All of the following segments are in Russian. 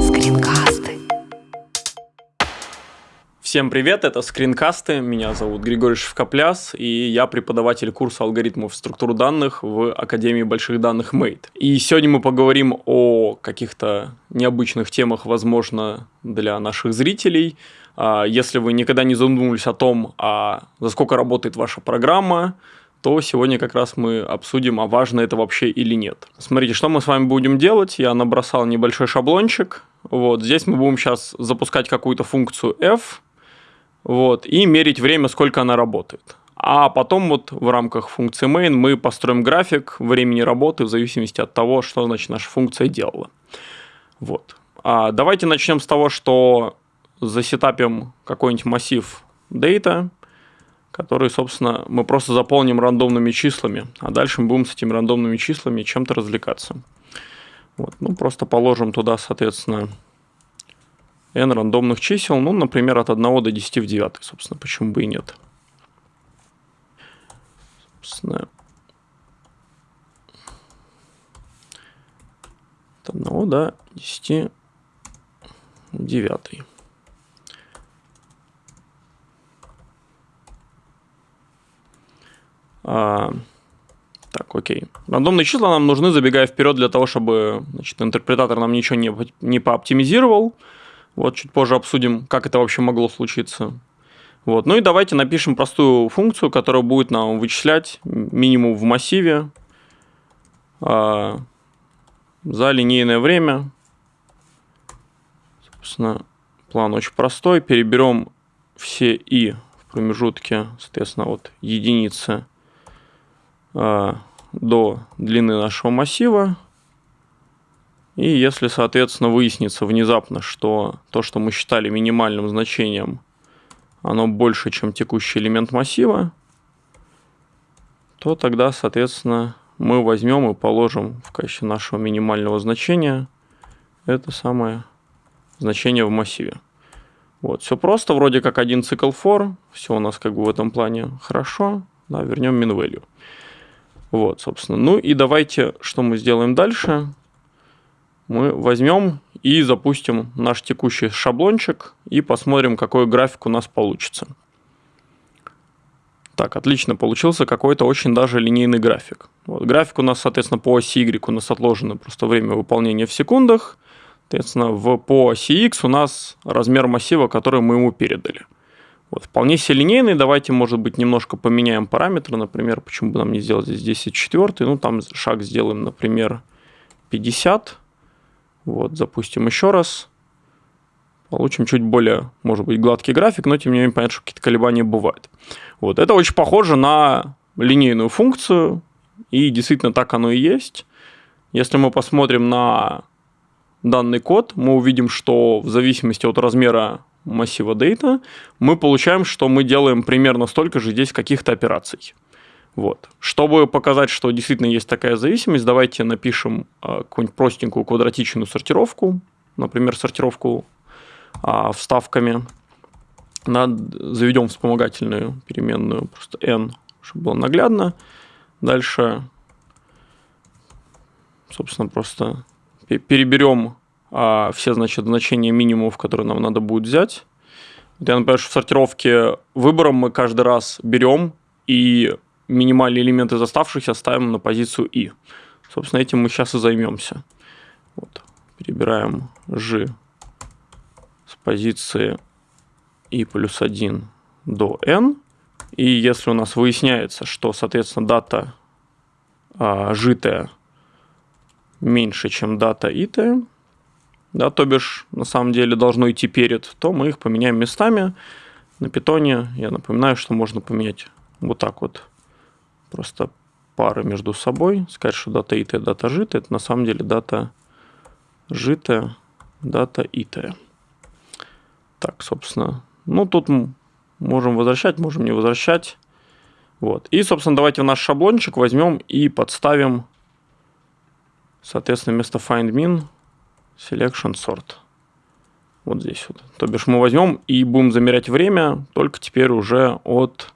Скринкасты. Всем привет, это скринкасты, меня зовут Григорий Шевкопляс, и я преподаватель курса алгоритмов структур данных в Академии больших данных Mate. И сегодня мы поговорим о каких-то необычных темах, возможно, для наших зрителей. А, если вы никогда не задумывались о том, а за сколько работает ваша программа, то сегодня как раз мы обсудим, а важно это вообще или нет. Смотрите, что мы с вами будем делать. Я набросал небольшой шаблончик. Вот здесь мы будем сейчас запускать какую-то функцию f, вот, и мерить время, сколько она работает. А потом вот в рамках функции main мы построим график времени работы в зависимости от того, что значит наша функция делала. Вот. А давайте начнем с того, что засетапим какой-нибудь массив data, который, собственно, мы просто заполним рандомными числами, а дальше мы будем с этими рандомными числами чем-то развлекаться. Вот. Ну, просто положим туда, соответственно, n рандомных чисел, ну, например, от 1 до 10 в 9, собственно, почему бы и нет. Собственно, от 1 до 10 в 9. А, так, окей. Рандомные числа нам нужны, забегая вперед, для того, чтобы значит, интерпретатор нам ничего не, не пооптимизировал. Вот чуть позже обсудим, как это вообще могло случиться. Вот. Ну и давайте напишем простую функцию, которая будет нам вычислять минимум в массиве а, за линейное время. Собственно, план очень простой. Переберем все и в промежутке, соответственно, от единицы до длины нашего массива. И если, соответственно, выяснится внезапно, что то, что мы считали минимальным значением, оно больше, чем текущий элемент массива, то тогда, соответственно, мы возьмем и положим в качестве нашего минимального значения это самое значение в массиве. Вот, все просто, вроде как один цикл for, все у нас как бы в этом плане хорошо, да, вернем min value. Вот, собственно. Ну и давайте, что мы сделаем дальше мы возьмем и запустим наш текущий шаблончик и посмотрим, какой график у нас получится. Так, отлично, получился какой-то очень даже линейный график. Вот, график у нас, соответственно, по оси Y у нас отложено просто время выполнения в секундах. Соответственно, в, по оси X у нас размер массива, который мы ему передали. Вот, вполне себе линейный. Давайте, может быть, немножко поменяем параметры. Например, почему бы нам не сделать здесь 10 четвертый. Ну, там шаг сделаем, например, 50. Вот, запустим еще раз. Получим чуть более, может быть, гладкий график, но тем не менее понятно, что какие-то колебания бывают. Вот, это очень похоже на линейную функцию, и действительно так оно и есть. Если мы посмотрим на данный код, мы увидим, что в зависимости от размера массива data, мы получаем, что мы делаем примерно столько же здесь каких-то операций. Вот. Чтобы показать, что действительно есть такая зависимость, давайте напишем э, какую-нибудь простенькую квадратичную сортировку, например, сортировку э, вставками. Над, заведем вспомогательную переменную, просто n, чтобы было наглядно. Дальше, собственно, просто переберем все значит, значения минимумов, которые нам надо будет взять. Я, например, в сортировке выбором мы каждый раз берем и минимальные элементы из оставшихся ставим на позицию i. Собственно, этим мы сейчас и займемся. Вот. Перебираем g с позиции i плюс 1 до n. И если у нас выясняется, что, соответственно, дата а, житая меньше, чем дата итая, да, то бишь на самом деле должно идти перед, то мы их поменяем местами. На питоне я напоминаю, что можно поменять вот так вот просто пары между собой, сказать, что дата итая, дата житая, это на самом деле дата житая, дата итая. Так, собственно, ну тут можем возвращать, можем не возвращать. Вот. И, собственно, давайте в наш шаблончик возьмем и подставим, соответственно, вместо findMin selection sort. Вот здесь вот. То бишь мы возьмем и будем замерять время, только теперь уже от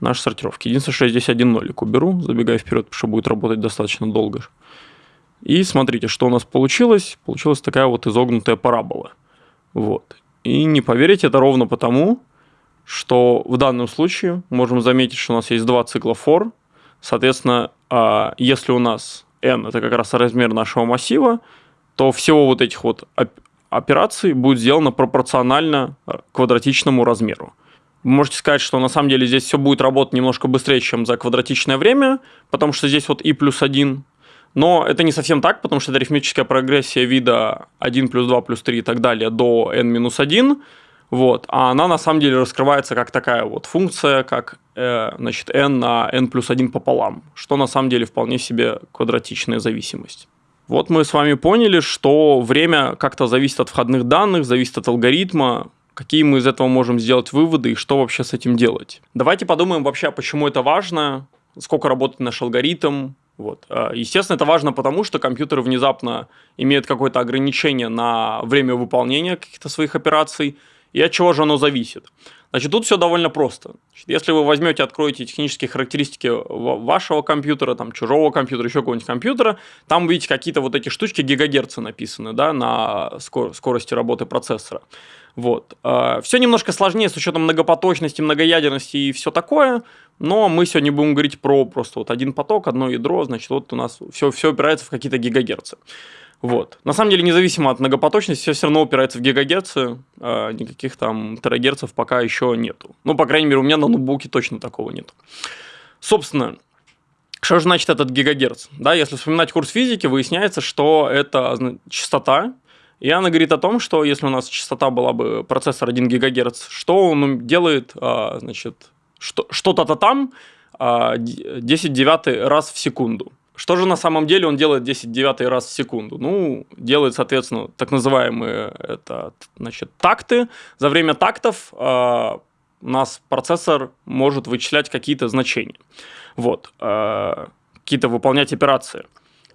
нашей сортировки. Единственное, что я здесь один нолик уберу, забегая вперед, потому что будет работать достаточно долго. И смотрите, что у нас получилось. Получилась такая вот изогнутая парабола. Вот. И не поверите, это ровно потому, что в данном случае можем заметить, что у нас есть два цикла for. Соответственно, а, если у нас n – это как раз размер нашего массива, то всего вот этих вот операций будет сделано пропорционально а, квадратичному размеру. Вы можете сказать, что на самом деле здесь все будет работать немножко быстрее, чем за квадратичное время, потому что здесь вот i плюс 1. Но это не совсем так, потому что это арифметическая прогрессия вида 1 плюс 2 плюс 3 и так далее до n минус 1. Вот. А она на самом деле раскрывается как такая вот функция, как э, значит, n на n плюс 1 пополам, что на самом деле вполне себе квадратичная зависимость. Вот мы с вами поняли, что время как-то зависит от входных данных, зависит от алгоритма, какие мы из этого можем сделать выводы и что вообще с этим делать. Давайте подумаем вообще, почему это важно, сколько работает наш алгоритм. Вот. А, естественно, это важно потому, что компьютер внезапно имеет какое-то ограничение на время выполнения каких-то своих операций, и от чего же оно зависит. Значит, тут все довольно просто. Значит, если вы возьмете, откроете технические характеристики вашего компьютера, там, чужого компьютера, еще какого-нибудь компьютера, там видите какие-то вот эти штучки гигагерцы написаны, да, на скорости работы процессора. Вот. А, все немножко сложнее с учетом многопоточности, многоядерности и все такое, но мы сегодня будем говорить про просто вот один поток, одно ядро, значит, вот у нас все, все опирается в какие-то гигагерцы. Вот. На самом деле, независимо от многопоточности, все все равно упирается в гигагерцы, а никаких там терагерцев пока еще нету. Ну, по крайней мере, у меня на ноутбуке точно такого нет. Собственно, что же значит этот гигагерц? Да, если вспоминать курс физики, выясняется, что это частота, и она говорит о том, что если у нас частота была бы процессор 1 ГГц, что он делает, а, значит, что-то там 10 а, девятый раз в секунду. Что же на самом деле он делает 10 девятый раз в секунду? Ну, делает, соответственно, так называемые это, значит, такты. За время тактов э, у нас процессор может вычислять какие-то значения. Вот. Э, какие-то выполнять операции.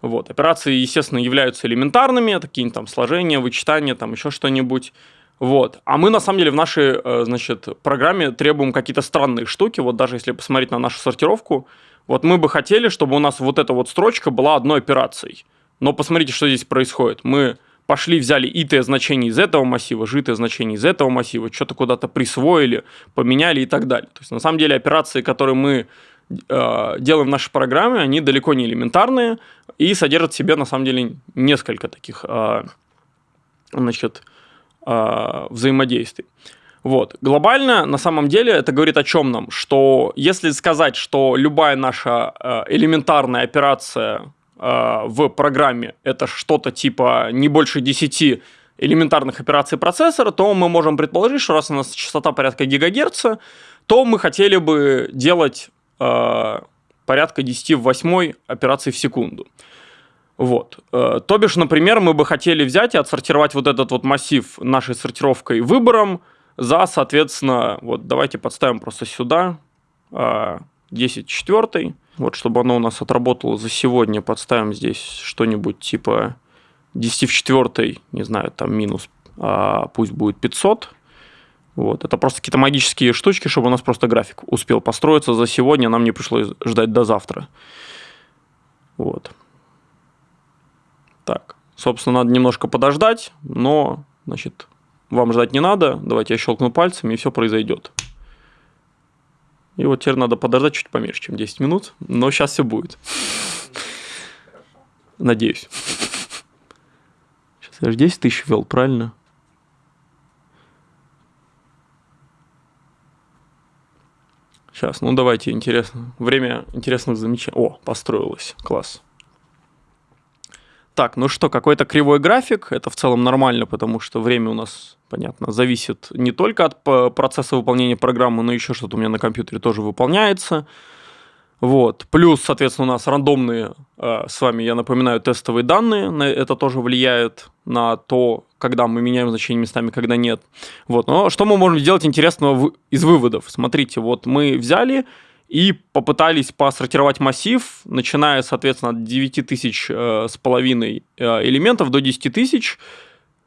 Вот. Операции, естественно, являются элементарными, такие там сложения, вычитания, там еще что-нибудь. Вот. А мы, на самом деле, в нашей, э, значит, программе требуем какие-то странные штуки. Вот даже если посмотреть на нашу сортировку, вот мы бы хотели, чтобы у нас вот эта вот строчка была одной операцией. Но посмотрите, что здесь происходит. Мы пошли, взяли ит значение из этого массива, житое значение из этого массива, что-то куда-то присвоили, поменяли и так далее. То есть, на самом деле, операции, которые мы э, делаем в нашей программе, они далеко не элементарные и содержат в себе, на самом деле, несколько таких э, значит, э, взаимодействий. Вот. Глобально, на самом деле, это говорит о чем нам? Что если сказать, что любая наша э, элементарная операция э, в программе это что-то типа не больше 10 элементарных операций процессора, то мы можем предположить, что раз у нас частота порядка гигагерца, то мы хотели бы делать э, порядка 10 в 8 операций в секунду. Вот. То бишь, например, мы бы хотели взять и отсортировать вот этот вот массив нашей сортировкой выбором, за, соответственно, вот давайте подставим просто сюда 10 а, четвертый. Вот, чтобы оно у нас отработало за сегодня, подставим здесь что-нибудь типа 10 в четвертой, не знаю, там минус, а пусть будет 500. Вот, это просто какие-то магические штучки, чтобы у нас просто график успел построиться за сегодня, нам не пришлось ждать до завтра. Вот. Так, собственно, надо немножко подождать, но, значит, вам ждать не надо, давайте я щелкну пальцами, и все произойдет. И вот теперь надо подождать чуть поменьше, чем 10 минут, но сейчас все будет. Надеюсь. Сейчас я же 10 тысяч ввел, правильно? Сейчас, ну давайте, интересно. Время интересных замечаний. О, построилось. Класс. Так, ну что, какой-то кривой график, это в целом нормально, потому что время у нас, понятно, зависит не только от процесса выполнения программы, но еще что-то у меня на компьютере тоже выполняется. Вот. Плюс, соответственно, у нас рандомные, э, с вами, я напоминаю, тестовые данные, это тоже влияет на то, когда мы меняем значение местами, когда нет. Вот. Но что мы можем сделать интересного из выводов? Смотрите, вот мы взяли и попытались посортировать массив, начиная, соответственно, от 9 тысяч э, с половиной э, элементов до 10 тысяч,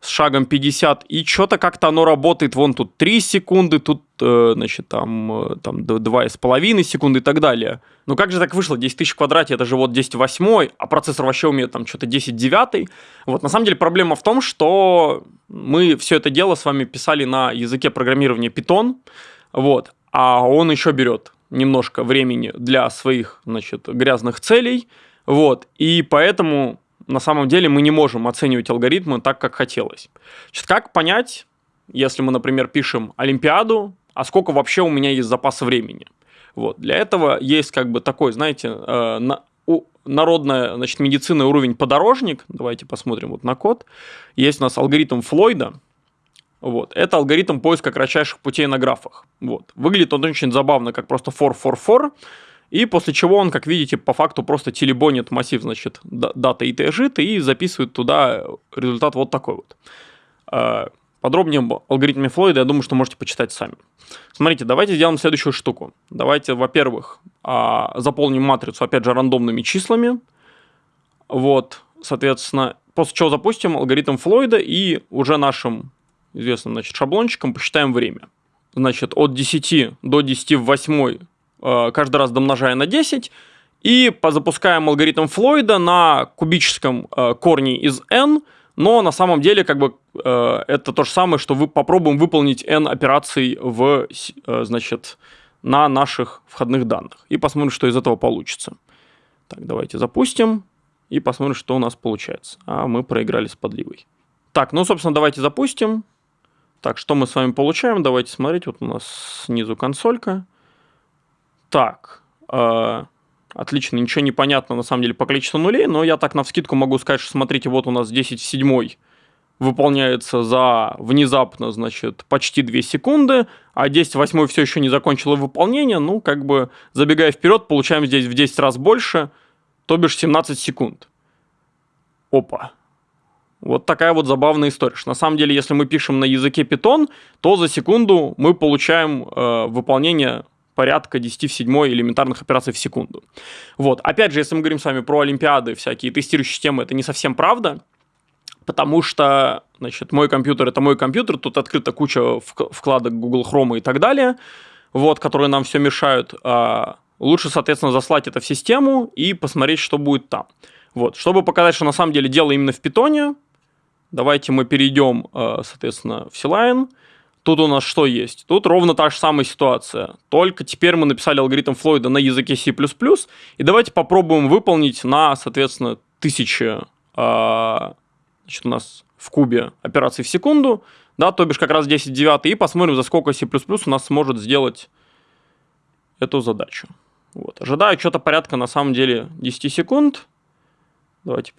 с шагом 50, и что-то как-то оно работает, вон тут 3 секунды, тут, э, значит, там, там 2,5 секунды и так далее. Ну как же так вышло? 10 тысяч в квадрате, это же вот 10 восьмой, а процессор вообще умеет там что-то 10 девятый. Вот на самом деле проблема в том, что мы все это дело с вами писали на языке программирования Python, вот, а он еще берет немножко времени для своих, значит, грязных целей, вот, и поэтому на самом деле мы не можем оценивать алгоритмы так, как хотелось. Значит, как понять, если мы, например, пишем Олимпиаду, а сколько вообще у меня есть запаса времени? Вот. Для этого есть как бы такой, знаете, э, на, у, народная значит, медицина уровень подорожник. Давайте посмотрим вот на код. Есть у нас алгоритм Флойда. Вот. Это алгоритм поиска кратчайших путей на графах. Вот. Выглядит он очень забавно, как просто for, for, for. И после чего он, как видите, по факту просто телебонит массив, значит, дата и тжит и записывает туда результат вот такой вот. А, подробнее об алгоритме Флойда, я думаю, что можете почитать сами. Смотрите, давайте сделаем следующую штуку. Давайте, во-первых, а, заполним матрицу, опять же, рандомными числами. Вот, соответственно, после чего запустим алгоритм Флойда и уже нашим известным значит, шаблончиком посчитаем время. Значит, от 10 до 10 в 8 Э, каждый раз домножая на 10, и запускаем алгоритм Флойда на кубическом э, корне из n, но на самом деле как бы э, это то же самое, что вы попробуем выполнить n операций в, значит, на наших входных данных. И посмотрим, что из этого получится. Так, давайте запустим и посмотрим, что у нас получается. А мы проиграли с подливой. Так, ну, собственно, давайте запустим. Так, что мы с вами получаем? Давайте смотреть. Вот у нас снизу консолька. Так, э, отлично, ничего не понятно на самом деле по количеству нулей, но я так на вскидку могу сказать, что смотрите, вот у нас 10 в 7 выполняется за внезапно, значит, почти 2 секунды, а 10 в 8 все еще не закончило выполнение, ну, как бы, забегая вперед, получаем здесь в 10 раз больше, то бишь 17 секунд. Опа. Вот такая вот забавная история. На самом деле, если мы пишем на языке Python, то за секунду мы получаем э, выполнение порядка 10 в 7 элементарных операций в секунду. Вот. Опять же, если мы говорим с вами про олимпиады, всякие тестирующие системы, это не совсем правда, потому что, значит, мой компьютер – это мой компьютер, тут открыта куча вкладок Google Chrome и так далее, вот, которые нам все мешают. А лучше, соответственно, заслать это в систему и посмотреть, что будет там. Вот. Чтобы показать, что на самом деле дело именно в питоне, давайте мы перейдем, а, соответственно, в C-Line – Тут у нас что есть? Тут ровно та же самая ситуация. Только теперь мы написали алгоритм Флойда на языке C++. И давайте попробуем выполнить на, соответственно, тысячи, э, значит, у нас в кубе операций в секунду, да, то бишь как раз 10 9, и посмотрим, за сколько C++ у нас сможет сделать эту задачу. Вот. Ожидаю что-то порядка, на самом деле, 10 секунд. Давайте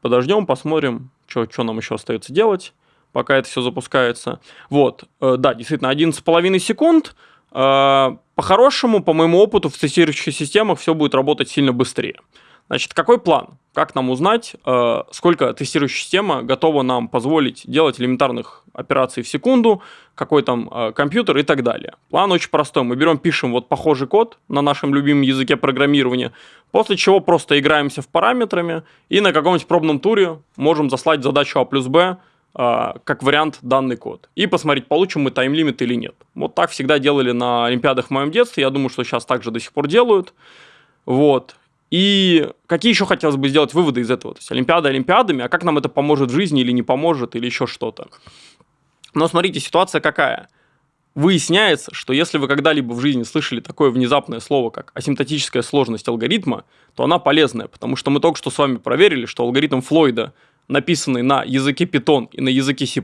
подождем, посмотрим, что нам еще остается делать пока это все запускается. Вот, э, да, действительно, 11,5 секунд. Э, по-хорошему, по моему опыту, в тестирующих системах все будет работать сильно быстрее. Значит, какой план? Как нам узнать, э, сколько тестирующая система готова нам позволить делать элементарных операций в секунду, какой там компьютер и так далее? План очень простой. Мы берем, пишем вот похожий код на нашем любимом языке программирования, после чего просто играемся в параметрами и на каком-нибудь пробном туре можем заслать задачу А плюс Б а, как вариант данный код. И посмотреть, получим мы тайм-лимит или нет. Вот так всегда делали на Олимпиадах в моем детстве. Я думаю, что сейчас также до сих пор делают. Вот. И какие еще хотелось бы сделать выводы из этого? То есть Олимпиада Олимпиадами, а как нам это поможет в жизни или не поможет, или еще что-то. Но смотрите, ситуация какая. Выясняется, что если вы когда-либо в жизни слышали такое внезапное слово, как асимптотическая сложность алгоритма, то она полезная, потому что мы только что с вами проверили, что алгоритм Флойда написанный на языке Python и на языке C++,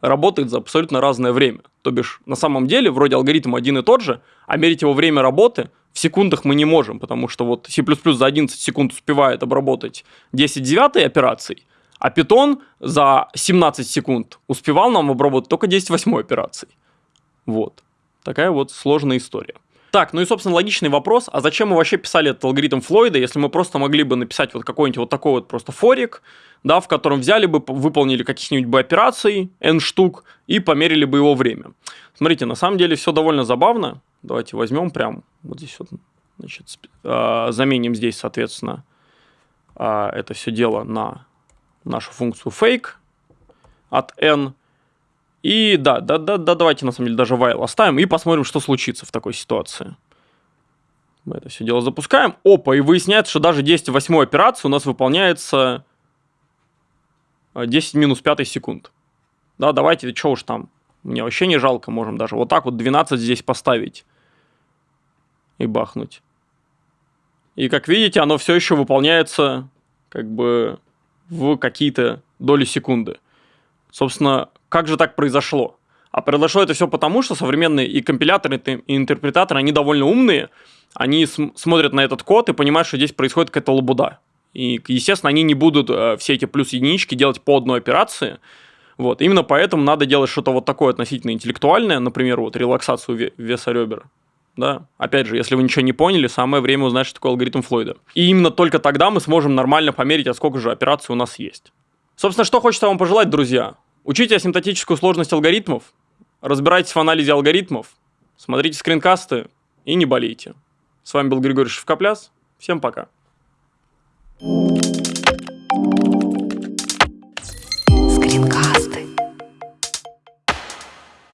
работает за абсолютно разное время. То бишь, на самом деле, вроде алгоритм один и тот же, а мерить его время работы в секундах мы не можем, потому что вот C++ за 11 секунд успевает обработать 10 девятой операций, а Python за 17 секунд успевал нам обработать только 10 восьмой операций. Вот. Такая вот сложная история. Так, ну и, собственно, логичный вопрос, а зачем мы вообще писали этот алгоритм Флойда, если мы просто могли бы написать вот какой-нибудь вот такой вот просто форик, да, в котором взяли бы, выполнили каких-нибудь бы операций, n штук, и померили бы его время. Смотрите, на самом деле все довольно забавно. Давайте возьмем прям вот здесь вот, значит, э, заменим здесь, соответственно, э, это все дело на нашу функцию fake. от n. И да, да, да, да, давайте на самом деле даже while оставим и посмотрим, что случится в такой ситуации. Мы это все дело запускаем. Опа, и выясняется, что даже 10 в 8 операции у нас выполняется 10 минус 5 секунд. Да, давайте, что уж там, мне вообще не жалко, можем даже вот так вот 12 здесь поставить и бахнуть. И как видите, оно все еще выполняется как бы в какие-то доли секунды. Собственно, как же так произошло? А произошло это все потому, что современные и компиляторы, и интерпретаторы, они довольно умные, они см- смотрят на этот код и понимают, что здесь происходит какая-то лабуда. И, естественно, они не будут э, все эти плюс-единички делать по одной операции. Вот. Именно поэтому надо делать что-то вот такое относительно интеллектуальное, например, вот релаксацию веса ребер. Да, опять же, если вы ничего не поняли, самое время узнать, что такое алгоритм Флойда. И именно только тогда мы сможем нормально померить, а сколько же операций у нас есть. Собственно, что хочется вам пожелать, друзья? Учите асимптотическую сложность алгоритмов, разбирайтесь в анализе алгоритмов, смотрите скринкасты и не болейте. С вами был Григорий Шевкопляс. Всем пока. Скринкаст.